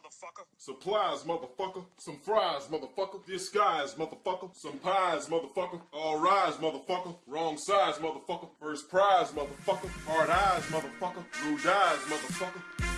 motherfucker. Supplies, motherfucker. Some fries, motherfucker. Disguise, motherfucker. Some pies, motherfucker. All rise, motherfucker. Wrong size, motherfucker. First prize, motherfucker. Hard eyes, motherfucker. Blue eyes, motherfucker.